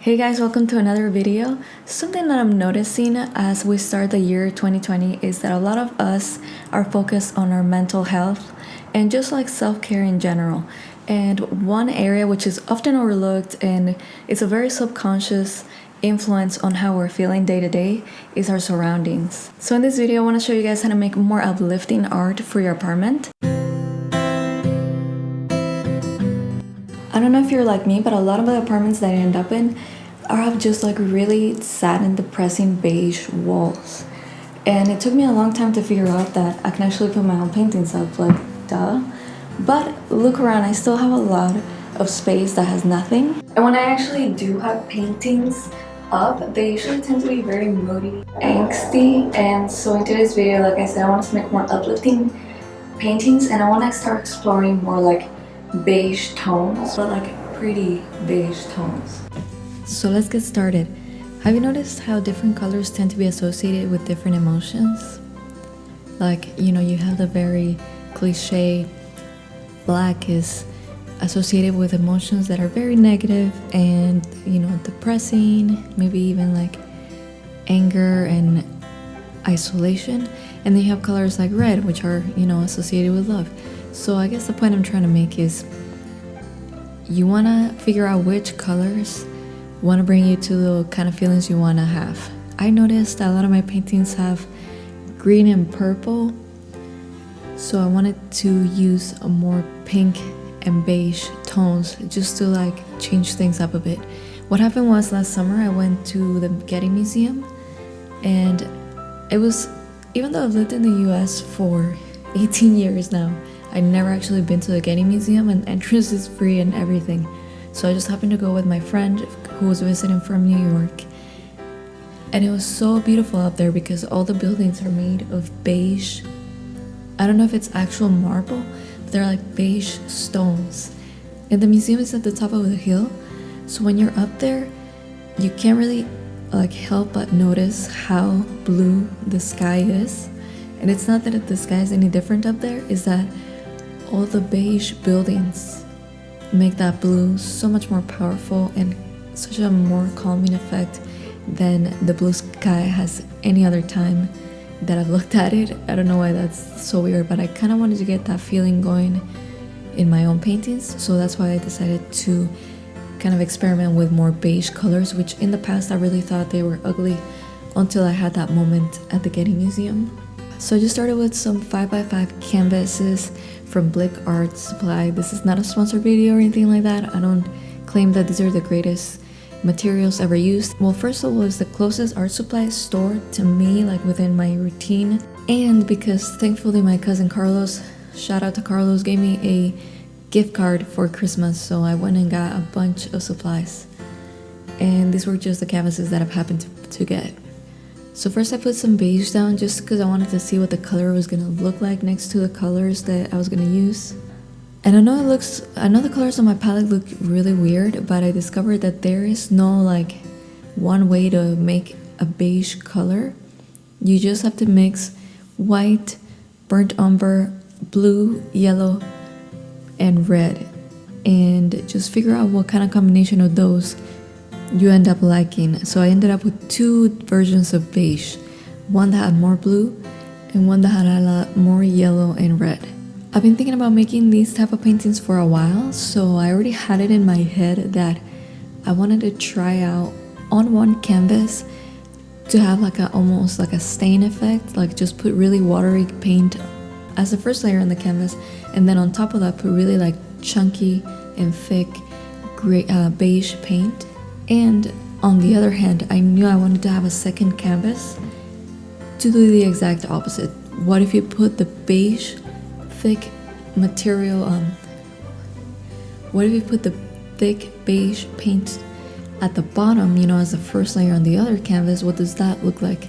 Hey guys, welcome to another video. Something that I'm noticing as we start the year 2020 is that a lot of us are focused on our mental health and just like self-care in general. And one area which is often overlooked and it's a very subconscious influence on how we're feeling day to day is our surroundings. So in this video, I want to show you guys how to make more uplifting art for your apartment. I don't know if you're like me, but a lot of the apartments that I end up in are have just like really sad and depressing beige walls. And it took me a long time to figure out that I can actually put my own paintings up, like duh. But look around, I still have a lot of space that has nothing. And when I actually do have paintings up, they usually tend to be very moody, angsty. And so in today's video, like I said, I want to make more uplifting paintings and I want to start exploring more like beige tones, but like pretty beige tones. So let's get started. Have you noticed how different colors tend to be associated with different emotions? Like, you know, you have the very cliche black is associated with emotions that are very negative and, you know, depressing, maybe even like anger and isolation. And then you have colors like red, which are, you know, associated with love. So I guess the point I'm trying to make is you want to figure out which colors want to bring you to the kind of feelings you want to have. I noticed that a lot of my paintings have green and purple, so I wanted to use a more pink and beige tones just to like change things up a bit. What happened was last summer I went to the Getty Museum and it was even though I've lived in the US for 18 years now, I'd never actually been to the Getty Museum and entrance is free and everything. So I just happened to go with my friend who was visiting from New York. And it was so beautiful up there because all the buildings are made of beige. I don't know if it's actual marble, but they're like beige stones. And the museum is at the top of the hill. So when you're up there, you can't really like help but notice how blue the sky is. And it's not that the sky is any different up there, is that all the beige buildings make that blue so much more powerful and such a more calming effect than the blue sky has any other time that I've looked at it. I don't know why that's so weird, but I kind of wanted to get that feeling going in my own paintings, so that's why I decided to kind of experiment with more beige colors, which in the past I really thought they were ugly until I had that moment at the Getty Museum. So I just started with some 5x5 canvases from Blick Art Supply. This is not a sponsored video or anything like that. I don't claim that these are the greatest materials ever used. Well, first of all, it's the closest art supply store to me, like within my routine. And because thankfully my cousin Carlos, shout out to Carlos, gave me a gift card for Christmas. So I went and got a bunch of supplies. And these were just the canvases that I've happened to, to get. So first I put some beige down just because I wanted to see what the color was going to look like next to the colors that I was going to use. And I know it looks, I know the colors on my palette look really weird, but I discovered that there is no like one way to make a beige color. You just have to mix white, burnt umber, blue, yellow, and red. And just figure out what kind of combination of those you end up liking. So I ended up with two versions of beige, one that had more blue and one that had a lot more yellow and red. I've been thinking about making these type of paintings for a while, so I already had it in my head that I wanted to try out on one canvas to have like a almost like a stain effect, like just put really watery paint as the first layer on the canvas, and then on top of that put really like chunky and thick gray, uh, beige paint and on the other hand, I knew I wanted to have a second canvas to do the exact opposite. What if you put the beige, thick material on? What if you put the thick beige paint at the bottom, you know, as the first layer on the other canvas? What does that look like?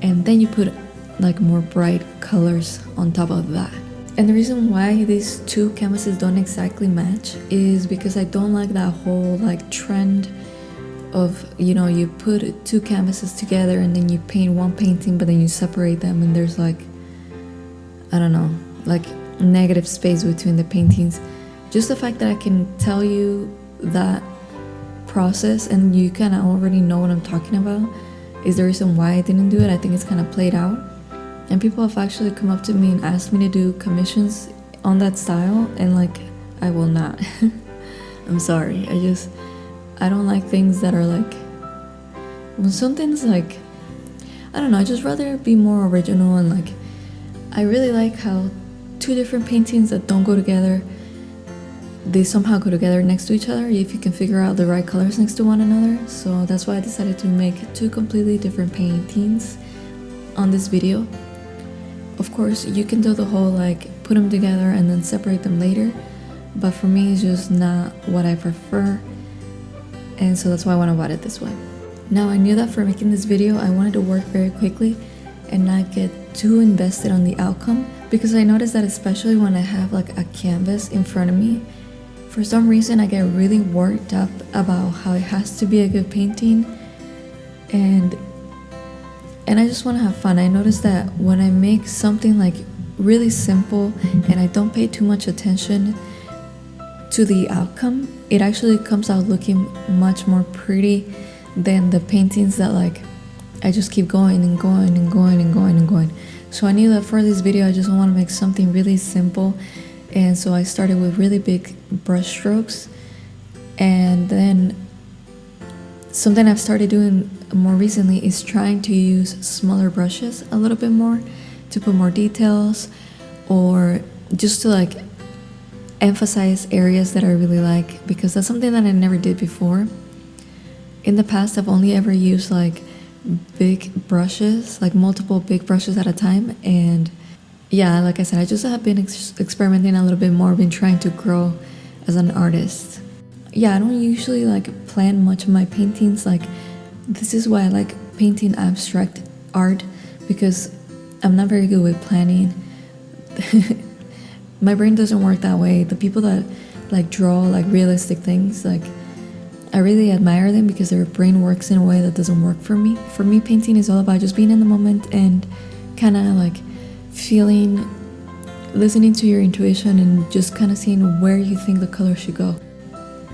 And then you put like more bright colors on top of that. And the reason why these two canvases don't exactly match is because I don't like that whole like trend of you know you put two canvases together and then you paint one painting but then you separate them and there's like i don't know like negative space between the paintings just the fact that i can tell you that process and you kind of already know what I'm talking about is the reason why I didn't do it. I think it's kind of played out. And people have actually come up to me and asked me to do commissions on that style, and like, I will not. I'm sorry. I just, I don't like things that are like, when something's like, I don't know, I just rather be more original and like, I really like how two different paintings that don't go together they somehow go together next to each other if you can figure out the right colors next to one another. So that's why I decided to make two completely different paintings on this video. Of course you can do the whole like put them together and then separate them later but for me it's just not what I prefer and so that's why I want to write it this way now I knew that for making this video I wanted to work very quickly and not get too invested on the outcome because I noticed that especially when I have like a canvas in front of me for some reason, I get really worked up about how it has to be a good painting, and and I just want to have fun. I notice that when I make something like really simple and I don't pay too much attention to the outcome, it actually comes out looking much more pretty than the paintings that like I just keep going and going and going and going and going. So I knew that for this video, I just want to make something really simple and so I started with really big brush strokes and then something I've started doing more recently is trying to use smaller brushes a little bit more to put more details or just to like emphasize areas that I really like because that's something that I never did before. In the past, I've only ever used like big brushes, like multiple big brushes at a time, and yeah, like I said, I just have been ex experimenting a little bit more, been trying to grow as an artist. Yeah, I don't usually like plan much of my paintings. Like, this is why I like painting abstract art because I'm not very good with planning. my brain doesn't work that way. The people that like draw like realistic things, like I really admire them because their brain works in a way that doesn't work for me. For me, painting is all about just being in the moment and kind of like feeling, listening to your intuition, and just kind of seeing where you think the color should go.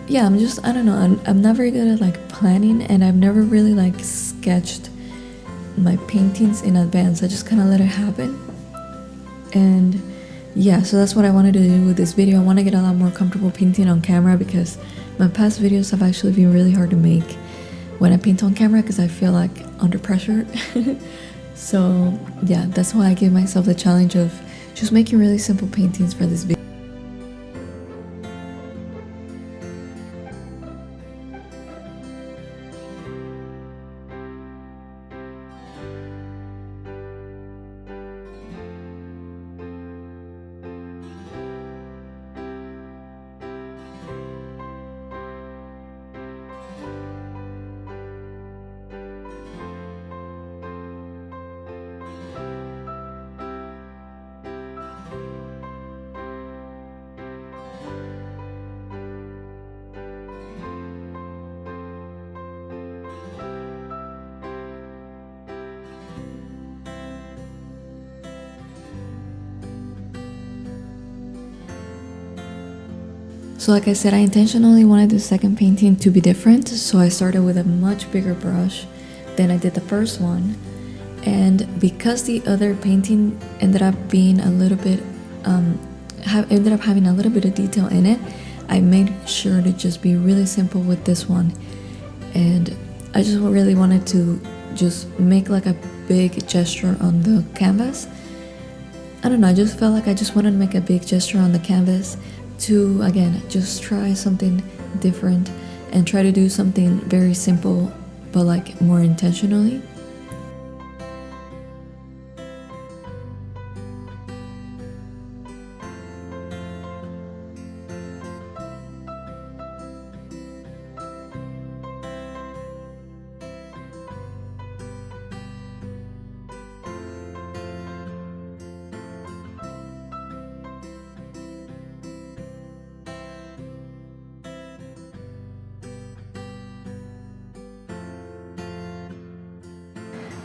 Yeah, I'm just, I don't know, I'm, I'm not very good at like planning, and I've never really like sketched my paintings in advance. I just kind of let it happen. And yeah, so that's what I wanted to do with this video. I want to get a lot more comfortable painting on camera because my past videos have actually been really hard to make when I paint on camera because I feel like under pressure. So yeah, that's why I gave myself the challenge of just making really simple paintings for this video. So like I said, I intentionally wanted the second painting to be different, so I started with a much bigger brush than I did the first one. And because the other painting ended up being a little bit, um, ended up having a little bit of detail in it, I made sure to just be really simple with this one. And I just really wanted to just make like a big gesture on the canvas. I don't know, I just felt like I just wanted to make a big gesture on the canvas to again just try something different and try to do something very simple but like more intentionally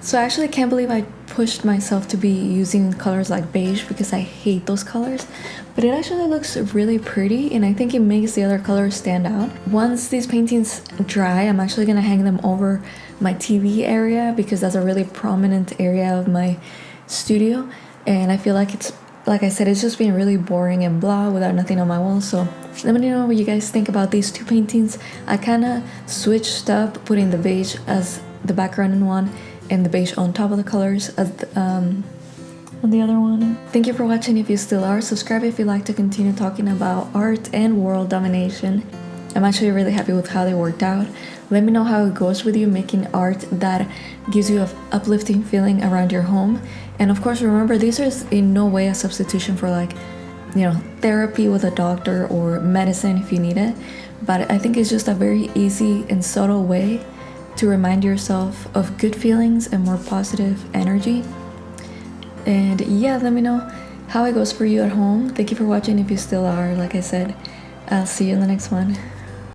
So I actually can't believe I pushed myself to be using colors like beige because I hate those colors. But it actually looks really pretty and I think it makes the other colors stand out. Once these paintings dry, I'm actually gonna hang them over my TV area because that's a really prominent area of my studio. And I feel like it's, like I said, it's just been really boring and blah without nothing on my wall. So let me know what you guys think about these two paintings. I kind of switched up putting the beige as the background in one and the beige on top of the colors the, um, on the other one. Thank you for watching if you still are. Subscribe if you'd like to continue talking about art and world domination. I'm actually really happy with how they worked out. Let me know how it goes with you making art that gives you an uplifting feeling around your home. And of course, remember, these are in no way a substitution for like, you know, therapy with a doctor or medicine if you need it. But I think it's just a very easy and subtle way to remind yourself of good feelings and more positive energy. And yeah, let me know how it goes for you at home. Thank you for watching if you still are. Like I said, I'll see you in the next one.